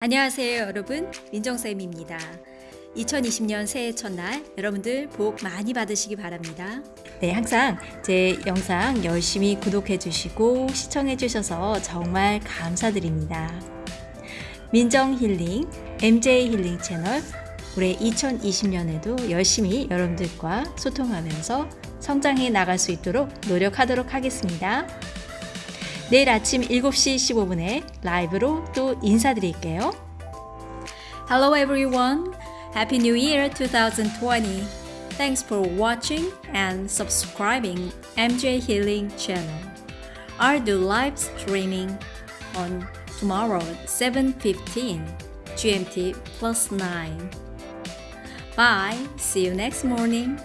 안녕하세요 여러분. 민정쌤입니다. 2020년 새해 첫날 여러분들 복 많이 받으시기 바랍니다. 네 항상 제 영상 열심히 구독해 주시고 시청해 주셔서 정말 감사드립니다. 민정 힐링 MJ 힐링 채널 올해 2020년에도 열심히 여러분들과 소통하면서 성장해 나갈 수 있도록 노력하도록 하겠습니다 내일 아침 7시 15분에 라이브로 또 인사드릴게요. Hello everyone. Happy New Year 2020. Thanks for watching and subscribing MJ Healing channel. I'll do live streaming on tomorrow 7:15 GMT plus 9. Bye. See you next morning.